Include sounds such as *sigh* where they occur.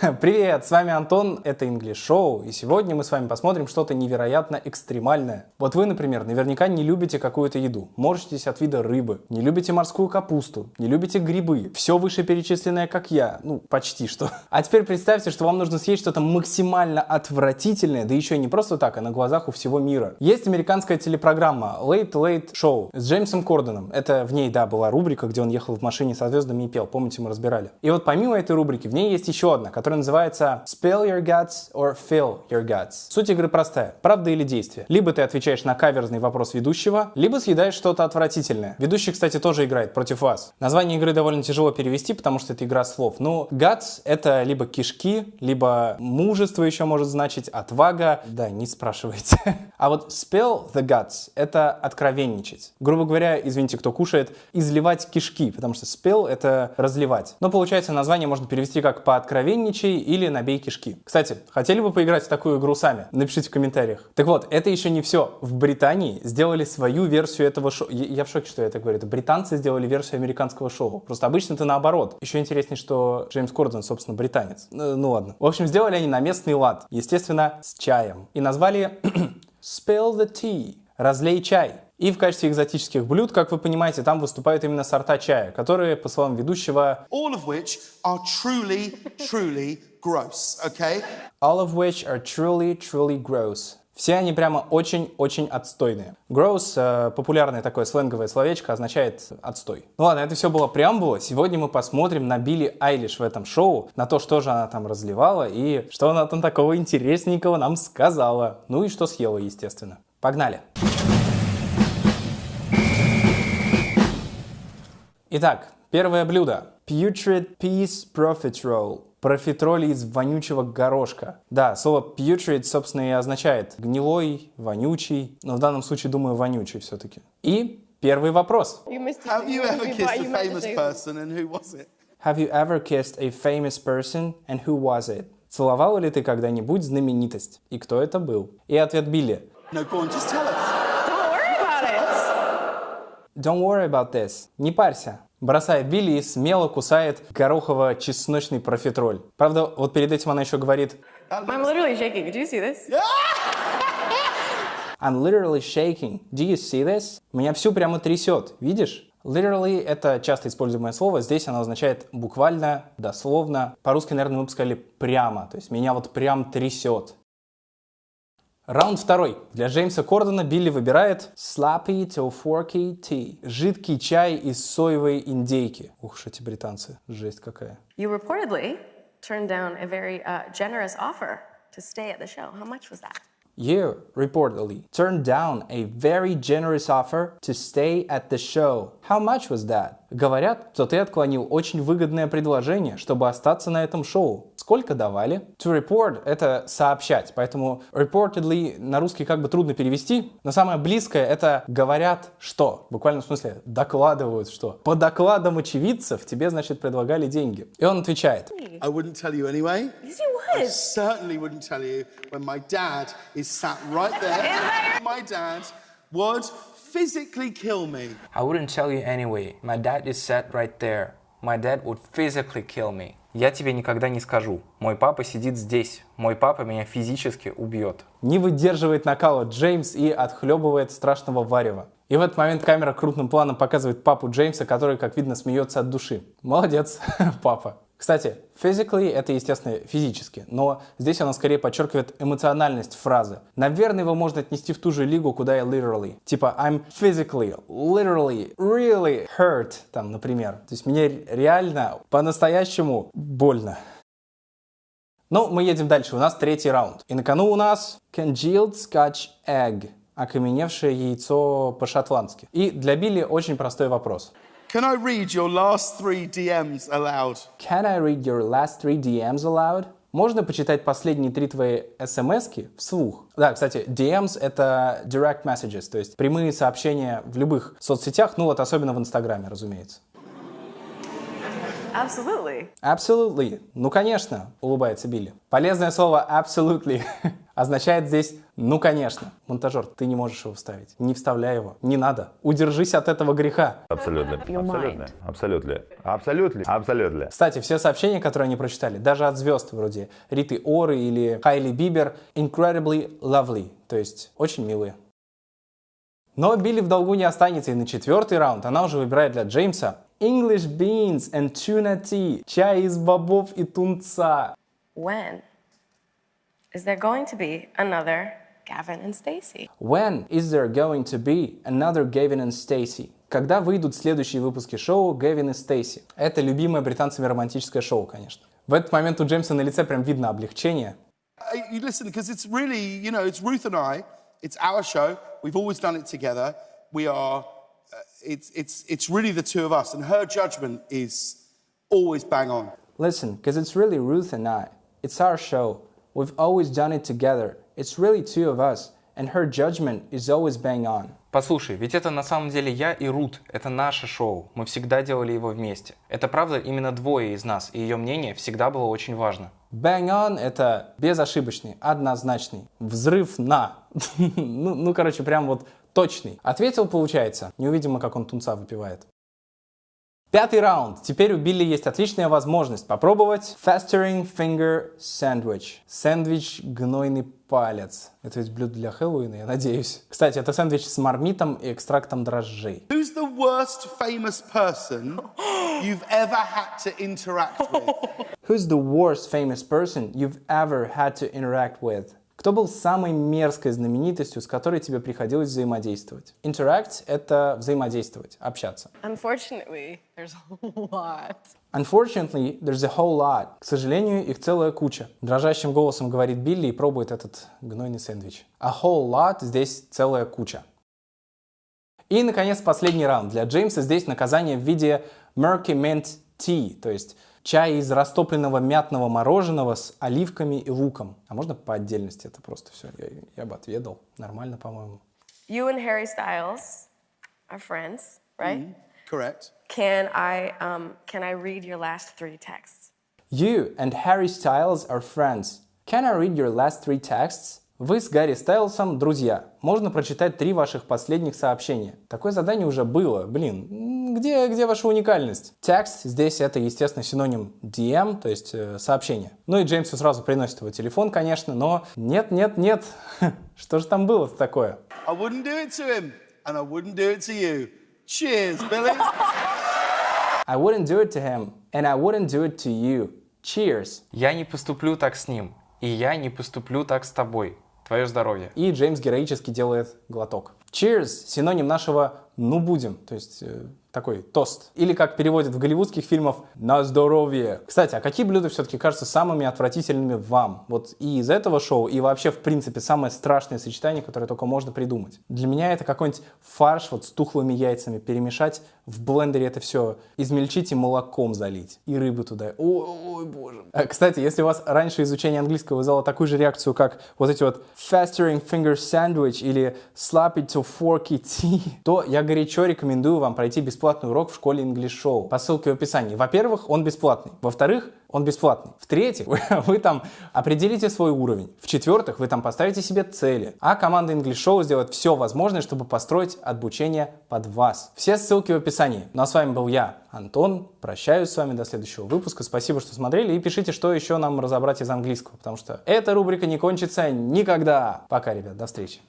*laughs* Привет, с вами Антон, это English Show, и сегодня мы с вами посмотрим что-то невероятно экстремальное. Вот вы, например, наверняка не любите какую-то еду, морщитесь от вида рыбы, не любите морскую капусту, не любите грибы, все вышеперечисленное, как я, ну, почти что. *laughs* А теперь представьте, что вам нужно съесть что-то максимально отвратительное, да еще и не просто так, а на глазах у всего мира. Есть американская телепрограмма Late Late Show с Джеймсом Кордоном. Это в ней, да, была рубрика, где он ехал в машине со звездами и пел, помните, мы разбирали. И вот помимо этой рубрики, в ней есть еще одна, которая называется Spell Your Guts or Fill Your Guts. Суть игры простая. Правда или действие? Либо ты отвечаешь на каверзный вопрос ведущего, либо съедаешь что-то отвратительное. Ведущий, кстати, тоже играет против вас. Название игры довольно тяжело перевести, потому что это игра слов. Ну, guts — это либо кишки, либо мужество еще может значить, отвага. Да, не спрашивайте. *laughs* А вот spell the guts — это откровенничать. Грубо говоря, извините, кто кушает, изливать кишки, потому что spell — это разливать. Но получается, название можно перевести как «пооткровенничай» или «набей кишки». Кстати, хотели бы поиграть в такую игру сами? Напишите в комментариях. Так вот, это еще не все. В Британии сделали свою версию этого шоу. Я в шоке, что я это говорю. Это британцы сделали версию американского шоу. Просто обычно это наоборот. Еще интереснее, что Джеймс Кордон, собственно, британец. Ну, ну ладно. В общем, сделали они на местный лад. Естественно, с чаем. И назвали *clears throat* Spill the Tea. Разлей чай. И в качестве экзотических блюд, как вы понимаете, там выступают именно сорта чая, которые, по словам ведущего, all of which are truly, truly gross, okay? All of which are truly, truly gross. Все они прямо очень-очень отстойные. Gross, э, популярное такое сленговое словечко, означает отстой. Ну ладно, это все было преамбула. Сегодня мы посмотрим на Билли Айлиш в этом шоу, на то, что же она там разливала и что она там такого интересненького нам сказала. Ну и что съела, естественно. Погнали! Итак, первое блюдо. Putrid Peace Profiterole. Профитроли из вонючего горошка. Да, слово putrid, собственно, и означает гнилой, вонючий, но в данном случае, думаю, вонючий все-таки. И первый вопрос. Have you ever kissed a famous person and who was it? Have you ever kissed a famous person and who was it? Целовал ли ты когда-нибудь знаменитость? И кто это был? И ответ Билли. No, go on, just tell us. Don't worry about this. Не парься. Бросает Билли и смело кусает горохово-чесночный профитроль. Правда, вот перед этим она еще говорит I'm literally shaking. Did you see this? I'm literally shaking. Do you see this? Меня всю прямо трясет. Видишь? Literally — это часто используемое слово. Здесь оно означает буквально, дословно. По-русски, наверное, мы бы сказали прямо. То есть меня вот прям трясет. Раунд второй. Для Джеймса Кордона Билли выбирает Slappy to Forky Tea. Жидкий чай из соевой индейки. Ух уж эти британцы. Жесть какая. You reportedly turned down a very uh, generous offer to stay at the show. How much was that? You reportedly turned down a very generous offer to stay at the show. How much was that? Говорят, что ты отклонил очень выгодное предложение, чтобы остаться на этом шоу. Сколько давали? To report — это сообщать, поэтому reportedly на русский как бы трудно перевести, но самое близкое — это говорят что. В буквальном смысле докладывают что. По докладам очевидцев тебе, значит, предлагали деньги. И он отвечает. I wouldn't tell you anyway. Yes, you I would. certainly wouldn't tell you when my dad is sat right there. my dad would physically kill me. I wouldn't tell you anyway. My dad is sat right there. My dad would physically kill me. Я тебе никогда не скажу. Мой папа сидит здесь. Мой папа меня физически убьет. Не выдерживает накала Джеймс и отхлебывает страшного варева. И в этот момент камера крупным планом показывает папу Джеймса, который, как видно, смеется от души. Молодец, *laughs* папа. Кстати, physically — это, естественно, физически, но здесь она скорее подчеркивает эмоциональность фразы. Наверное, его можно отнести в ту же лигу, куда и literally. Типа I'm physically, literally, really hurt, там, например. То есть мне реально, по-настоящему больно. Ну, мы едем дальше. У нас третий раунд. И на кону у нас congealed scotch egg. Окаменевшее яйцо по-шотландски. И для Билли очень простой вопрос. Can I read your last three DMs aloud? Can I read your last three DMs aloud? Можно почитать последние три твои смс вслух? Да, кстати, DMs — это direct messages, то есть прямые сообщения в любых соцсетях, ну вот особенно в Инстаграме, разумеется. Absolutely. Absolutely. Ну, конечно, улыбается Билли. Полезное слово absolutely *laughs* означает здесь Ну, конечно. Монтажер, ты не можешь его вставить. Не вставляй его. Не надо. Удержись от этого греха. Абсолютно. Абсолютно. Абсолютно. Абсолютно. Абсолютно. Кстати, все сообщения, которые они прочитали, даже от звезд вроде Риты Оры или Хайли Бибер, incredibly lovely, то есть очень милые. Но Билли в долгу не останется, и на четвертый раунд она уже выбирает для Джеймса English beans and tuna tea, чай из бобов и тунца. When is there going to be another Gavin and Stacey? When is there going to be another Gavin and Stacey? Когда выйдут следующие выпуски шоу Гевин и Стейси? Это любимое британцами романтическое шоу, конечно. В этот момент у Джеймса на лице прям видно облегчение. Uh, You listen, because it's really, you know, it's Ruth and I. It's our show. We've always done it together. We are. Uh, it's it's it's really the two of us, and her judgment is always bang on. Listen, because it's really Ruth and I. It's our show. We've always done it together. It's really two of us, and her judgment is always bang on. Послушай, ведь это на самом деле я и Рут. Это наше шоу. Мы всегда делали его вместе. Это правда именно двое из нас, и ее мнение всегда было очень важно. Bang on — это безошибочный, однозначный. Взрыв на. *laughs* ну, ну, короче, прям вот точный. Ответил, получается. Не увидим мы, как он тунца выпивает. Пятый раунд. Теперь у Билли есть отличная возможность попробовать Festering Finger Sandwich. Сэндвич гнойный палец. Это ведь блюдо для Хэллоуина, я надеюсь. Кстати, это сэндвич с мармитом и экстрактом дрожжей. Who's the worst famous person you've ever had to interact with? Who's the worst famous person you've ever had to interact with? Кто был самой мерзкой знаменитостью, с которой тебе приходилось взаимодействовать? Interact — это взаимодействовать, общаться. Unfortunately, there's a lot. Unfortunately, there's a whole lot. К сожалению, их целая куча. Дрожащим голосом говорит Билли и пробует этот гнойный сэндвич. A whole lot здесь целая куча. И, наконец, последний раунд. Для Джеймса здесь наказание в виде murky mint tea, то есть чай из растопленного мятного мороженого с оливками и луком. А можно по отдельности это просто все? Я, я бы отведал. Нормально, по-моему. You and Harry Styles are friends, right? Correct. Can I um, can I read your last three texts? You and Harry Styles are friends. Can I read your last three texts? Вы с Гарри Стайлсом друзья. Можно прочитать три ваших последних сообщения. Такое задание уже было. Блин, где, где ваша уникальность? Текст здесь это, естественно, синоним DM, то есть э, сообщение. Ну и Джеймсу сразу приносит его телефон, конечно, но нет, нет, нет. *laughs* Что же там было такое? I wouldn't do it to him, and I wouldn't do it to you. Cheers, Billy. I wouldn't do it to him, and I wouldn't do it to you. Cheers. Я не поступлю так с ним, и я не поступлю так с тобой. Твое здоровье. И Джеймс героически делает глоток. Cheers – синоним нашего «ну будем», то есть э, такой тост. Или как переводят в голливудских фильмах «на здоровье». Кстати, а какие блюда все-таки кажутся самыми отвратительными вам? Вот и из этого шоу, и вообще, в принципе, самое страшное сочетание, которое только можно придумать. Для меня это какой-нибудь фарш вот с тухлыми яйцами перемешать, в блендере это все измельчить и молоком залить. И рыбу туда. Ой, боже. А, Кстати, если у вас раньше изучение английского вызвало такую же реакцию, как вот эти вот festering finger sandwich или sloppy to forky tea, *laughs* то я горячо рекомендую вам пройти бесплатный урок в школе English Show по ссылке в описании. Во-первых, он бесплатный. Во-вторых, он бесплатный. В-третьих, *laughs* вы, вы там определите свой уровень. В-четвертых, вы там поставите себе цели. А команда English Show сделает все возможное, чтобы построить обучение под вас. Все ссылки в описании. Ну а с вами был я, Антон. Прощаюсь с вами до следующего выпуска. Спасибо, что смотрели. И пишите, что еще нам разобрать из английского, потому что эта рубрика не кончится никогда. Пока, ребят, до встречи.